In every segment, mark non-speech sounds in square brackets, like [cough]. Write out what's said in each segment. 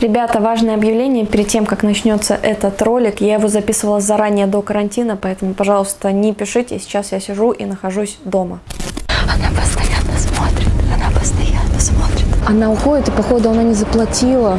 Ребята, важное объявление перед тем, как начнется этот ролик. Я его записывала заранее до карантина, поэтому, пожалуйста, не пишите. Сейчас я сижу и нахожусь дома. Она постоянно смотрит, она постоянно смотрит. Она уходит, и походу она не заплатила.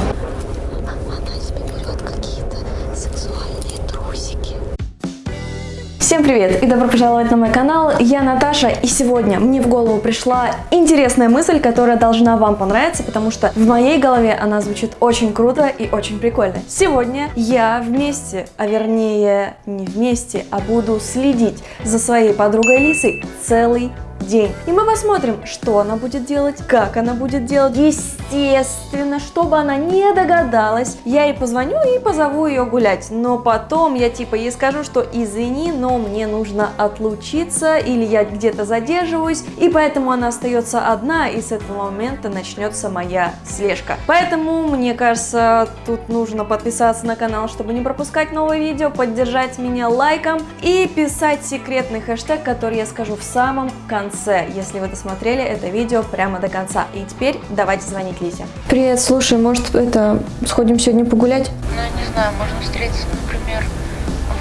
Всем привет и добро пожаловать на мой канал, я Наташа и сегодня мне в голову пришла интересная мысль, которая должна вам понравиться, потому что в моей голове она звучит очень круто и очень прикольно. Сегодня я вместе, а вернее не вместе, а буду следить за своей подругой Лисой целый день. И мы посмотрим, что она будет делать, как она будет делать. Естественно, чтобы она не догадалась, я ей позвоню и позову ее гулять. Но потом я типа ей скажу, что извини, но мне нужно отлучиться или я где-то задерживаюсь. И поэтому она остается одна и с этого момента начнется моя слежка. Поэтому, мне кажется, тут нужно подписаться на канал, чтобы не пропускать новые видео, поддержать меня лайком и писать секретный хэштег, который я скажу в самом конце конце, если вы досмотрели это видео прямо до конца. И теперь давайте звонить Лизе. Привет, слушай, может это сходим сегодня погулять? Ну, не знаю, можно встретиться, например,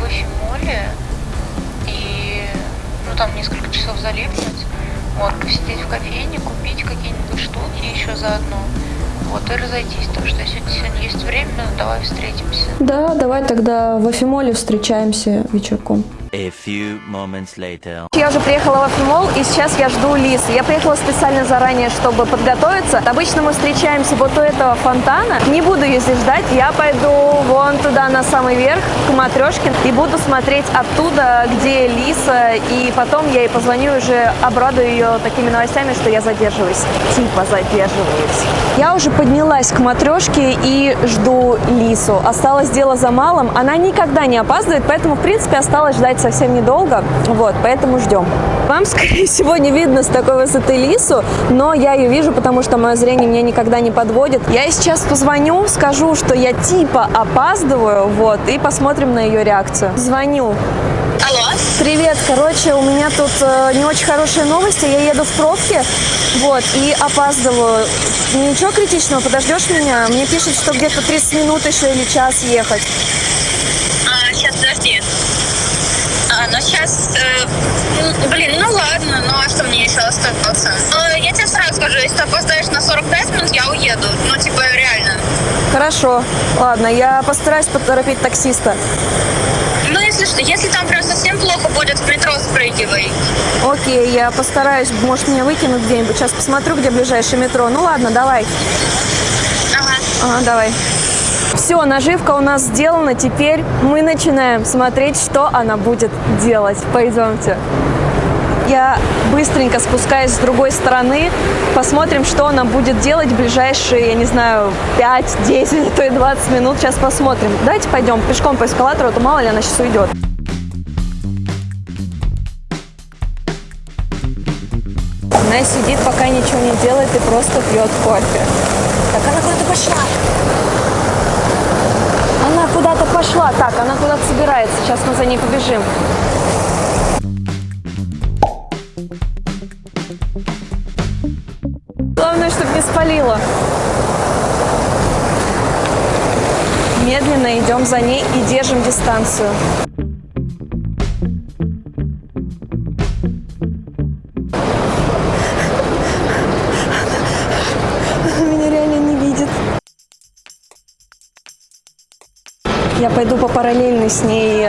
в Эфимоле и, ну, там несколько часов залипнуть, вот, посидеть в кофейне, купить какие-нибудь штуки еще заодно, вот, и разойтись, так что если сегодня есть время, давай встретимся. Да, давай тогда в Афимоле встречаемся вечерком. A few moments later. Я уже приехала в Афимол, и сейчас я жду Лисы. Я приехала специально заранее, чтобы подготовиться. Обычно мы встречаемся вот у этого фонтана. Не буду ее здесь ждать, я пойду вон туда, на самый верх, к Матрешкин, и буду смотреть оттуда, где Лиса, и потом я ей позвоню уже обрадую ее такими новостями, что я задерживаюсь. Типа задерживаюсь. Я уже поднялась к Матрешке и жду Лису. Осталось дело за малым. Она никогда не опаздывает, поэтому, в принципе, осталось ждать совсем недолго, вот, поэтому ждем. Вам, [laughs] скорее всего, не видно с такой высоты лису, но я ее вижу, потому что мое зрение меня никогда не подводит. Я сейчас позвоню, скажу, что я типа опаздываю, вот, и посмотрим на ее реакцию. Звоню. Алло? Привет, короче, у меня тут э, не очень хорошие новости, я еду в пробке, вот, и опаздываю. Ничего критичного, подождешь меня? Мне пишут, что где-то 30 минут еще или час ехать. А, сейчас, подожди. А, ну сейчас, э, ну, блин, ладно, ну а что мне еще остается? Ну, я тебе сразу скажу, если ты опоздаешь на 45 минут, я уеду. Ну, типа, реально. Хорошо, ладно, я постараюсь поторопить таксиста. Ну, если что, если там прям совсем плохо будет, в метро спрыгивай. Окей, я постараюсь, может, меня выкинут где-нибудь. Сейчас посмотрю, где ближайшее метро. Ну ладно, давай. Ага. Ага, давай. Все, наживка у нас сделана. Теперь мы начинаем смотреть, что она будет делать. Пойдемте. Я быстренько спускаюсь с другой стороны. Посмотрим, что она будет делать в ближайшие, я не знаю, 5, 10, [laughs] а то и 20 минут. Сейчас посмотрим. Давайте пойдем пешком по эскалатору, а то мало ли она сейчас уйдет. Она сидит, пока ничего не делает и просто пьет кофе. Так, она куда-то пошла. Она куда-то пошла. Так, она куда-то собирается. Сейчас мы за ней побежим. Не спалила. Медленно идем за ней и держим дистанцию. Меня реально не видит. Я пойду по параллельной с ней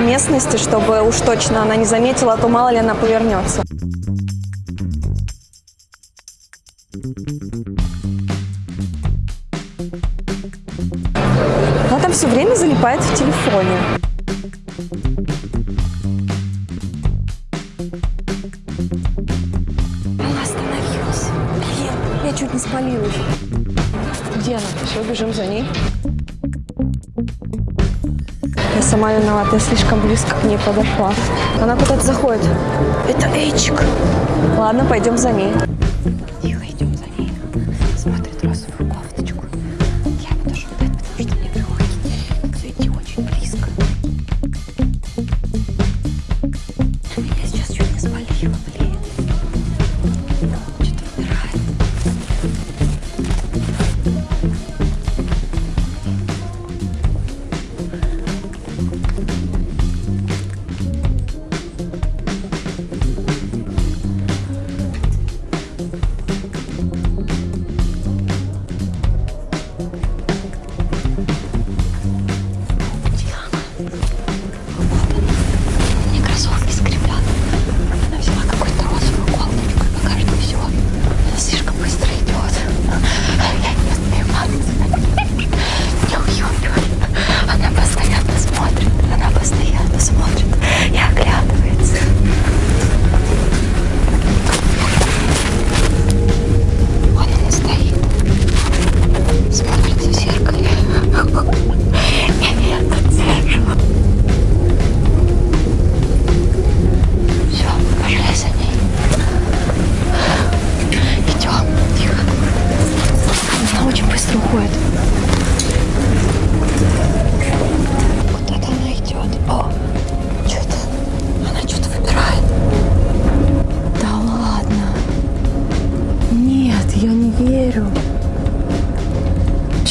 местности, чтобы уж точно она не заметила, а то мало ли она повернется. Все время залипает в телефоне. Она остановилась. Блин, я чуть не спалилась. Где она? Все, бежим за ней. Я сама виновата, я слишком близко к ней подошла. Она куда-то заходит. Это Эйчик. Ладно, пойдем за ней.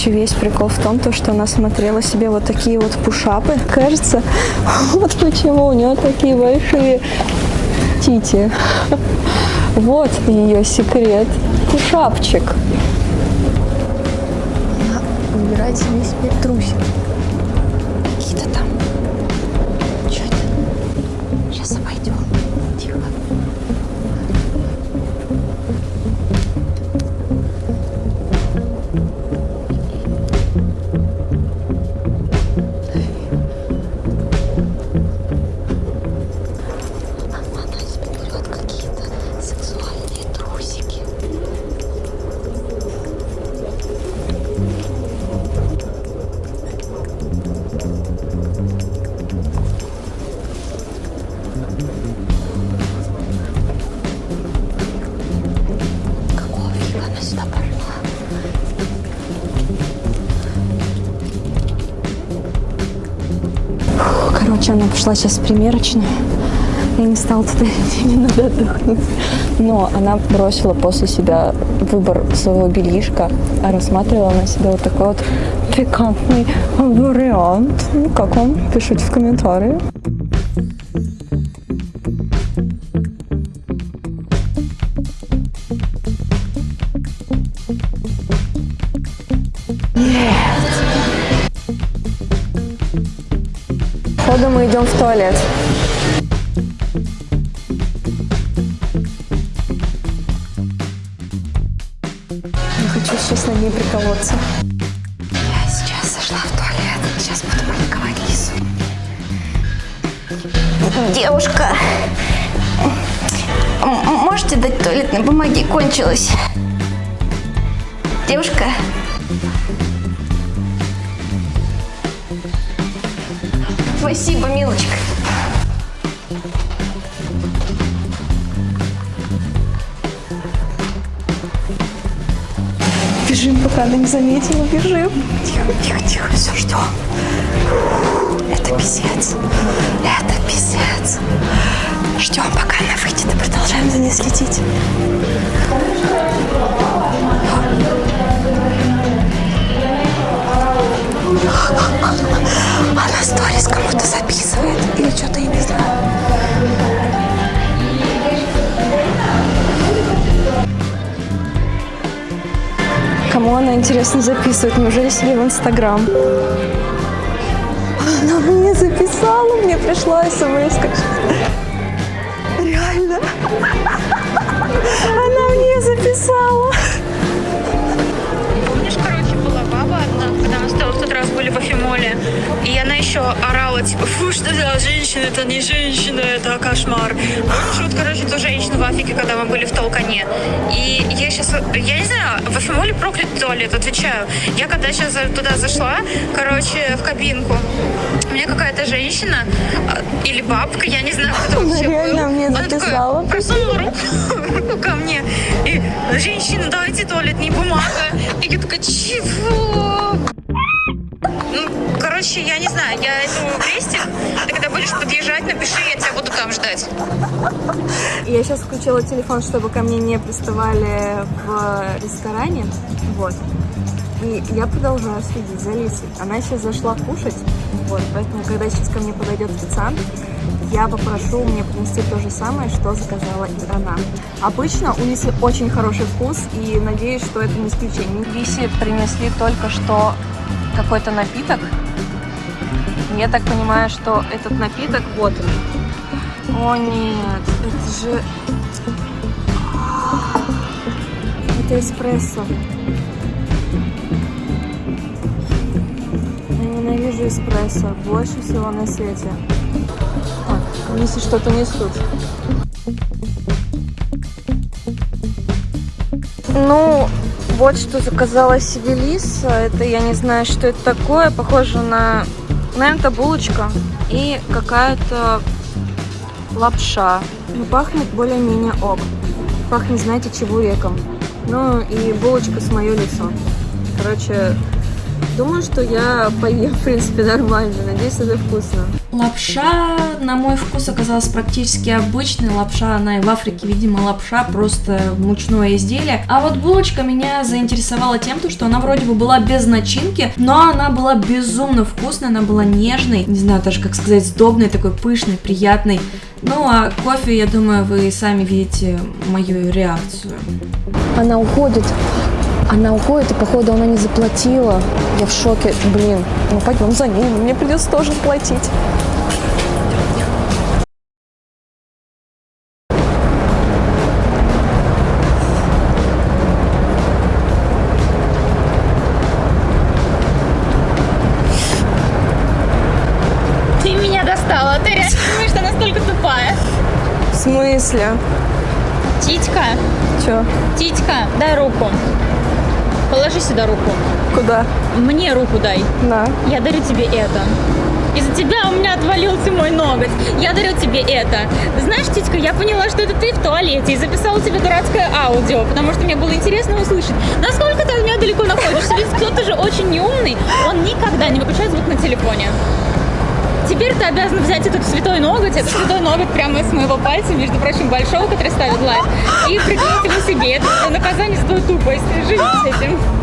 Короче, весь прикол в том, то, что она смотрела себе вот такие вот пушапы. Кажется, [laughs] вот почему у нее такие большие тити. Вот ее секрет. Пушапчик. Выбирать себе себе трусик. Пошла сейчас в примерочную. Я не стала туда идти, мне надо отдохнуть. Но она бросила после себя выбор своего бельишка, а рассматривала на себя вот такой вот пикантный вариант. Ну, как вам? Пишите в комментарии. Походу мы идем в туалет. Я хочу сейчас на ней приколоться. Я сейчас зашла в туалет. Сейчас буду паниковать Лису. Девушка, можете дать туалетной бумаги? Кончилась. Девушка. Спасибо, милочка. Бежим, пока она не заметила, бежим. Тихо, тихо, тихо, все, ждем. Это писец. Это писец. Ждем, пока она выйдет и продолжаем за ней следить. Сторис кому-то записывает или что-то, я не знаю. Кому она, интересно, записывает? Неужели себе в Инстаграм? Она мне записала, мне пришла смс. Реально. Она мне записала. Тобой в тот раз были в Афимоле, и она еще орала, типа, фу, что за женщина, это не женщина, это кошмар. Помнишь, вот, короче, ту женщину в Афике, когда мы были в Толкане. И я сейчас, я не знаю, в Афимоле проклятый туалет, отвечаю. Я когда сейчас туда зашла, короче, в кабинку, мне какая-то женщина а, или бабка, я не знаю, кто вообще был. реально мне Она такая записала. просунула [laughs] руку ко мне. И, женщина, дайте туалетная бумага. И я такая, чего? Короче, я не знаю, я иду в Бресте. Ты когда будешь подъезжать, напиши, я тебя буду там ждать. Я сейчас включила телефон, чтобы ко мне не приставали в ресторане. Вот. И я продолжаю следить за Лисой. Она сейчас зашла кушать. Вот. Поэтому, когда сейчас ко мне подойдет официант, я попрошу мне принести то же самое, что заказала и она. Обычно у Лисы очень хороший вкус, и надеюсь, что это не исключение. Лисе принесли только что какой-то напиток. Я так понимаю, что этот напиток вот он. О нет, это же... Это эспрессо. Я ненавижу эспрессо больше всего на свете. Так, если что-то несут. Ну, вот что заказала себе Лиса. Это я не знаю, что это такое. Похоже на... Наверное, это булочка и какая-то лапша. Ну, пахнет более-менее ок. Пахнет, знаете, чебуреком. Ну, и булочка с мое лицо. Короче, Думаю, что я поем, в принципе, нормально. Надеюсь, это вкусно. Лапша, на мой вкус, оказалась практически обычной. Лапша, она и в Африке, видимо, лапша, просто мучное изделие. А вот булочка меня заинтересовала тем, то, что она вроде бы была без начинки, но она была безумно вкусной, она была нежной, не знаю даже как сказать, сдобной, такой пышной, приятной. Ну а кофе, я думаю, вы сами видите мою реакцию. Она уходит. Она уходит, и походу она не заплатила. Я в шоке. Блин, ну пойдем за ней, мне придется тоже платить. Ты меня достала, ты реально думаешь, что настолько тупая? В смысле? Титька, Чё? Титька, дай руку. Положи сюда руку. Куда? Мне руку дай. На. Я дарю тебе это. Из-за тебя у меня отвалился мой ноготь. Я дарю тебе это. Знаешь, Титька, я поняла, что это ты в туалете и записала тебе дурацкое аудио, потому что мне было интересно услышать, насколько ты от меня далеко находишься. Ведь кто-то же очень неумный, он никогда не выключает звук на телефоне. Теперь ты обязан взять этот святой ноготь, этот святой ноготь прямо из моего пальца, между прочим, большого, который ставит лайк, и приклеить его себе. Это наказание за твою тупость. Живи с этим.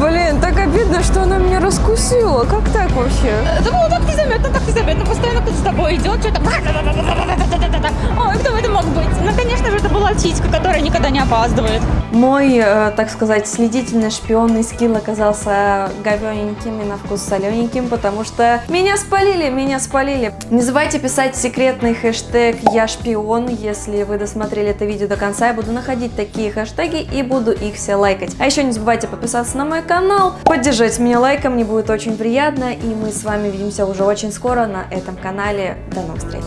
Блин, так обидно, что она меня раскусила. Как так вообще? Это было так незаметно, так незаметно. Постоянно кто-то с тобой идет, что-то... Ой, кто это мог быть? Ну, конечно же, это была Титька, которая никогда не опаздывает. Мой, э, так сказать, следительный шпионный скилл оказался говененьким и на вкус солененьким, потому что меня спалили, меня спалили. Не забывайте писать секретный хэштег «Я шпион», если вы досмотрели это видео до конца, я буду находить такие хэштеги и буду их все лайкать. А еще не забывайте подписаться на мой канал, поддержать меня лайком, мне будет очень приятно, и мы с вами увидимся уже очень скоро на этом канале. До новых встреч!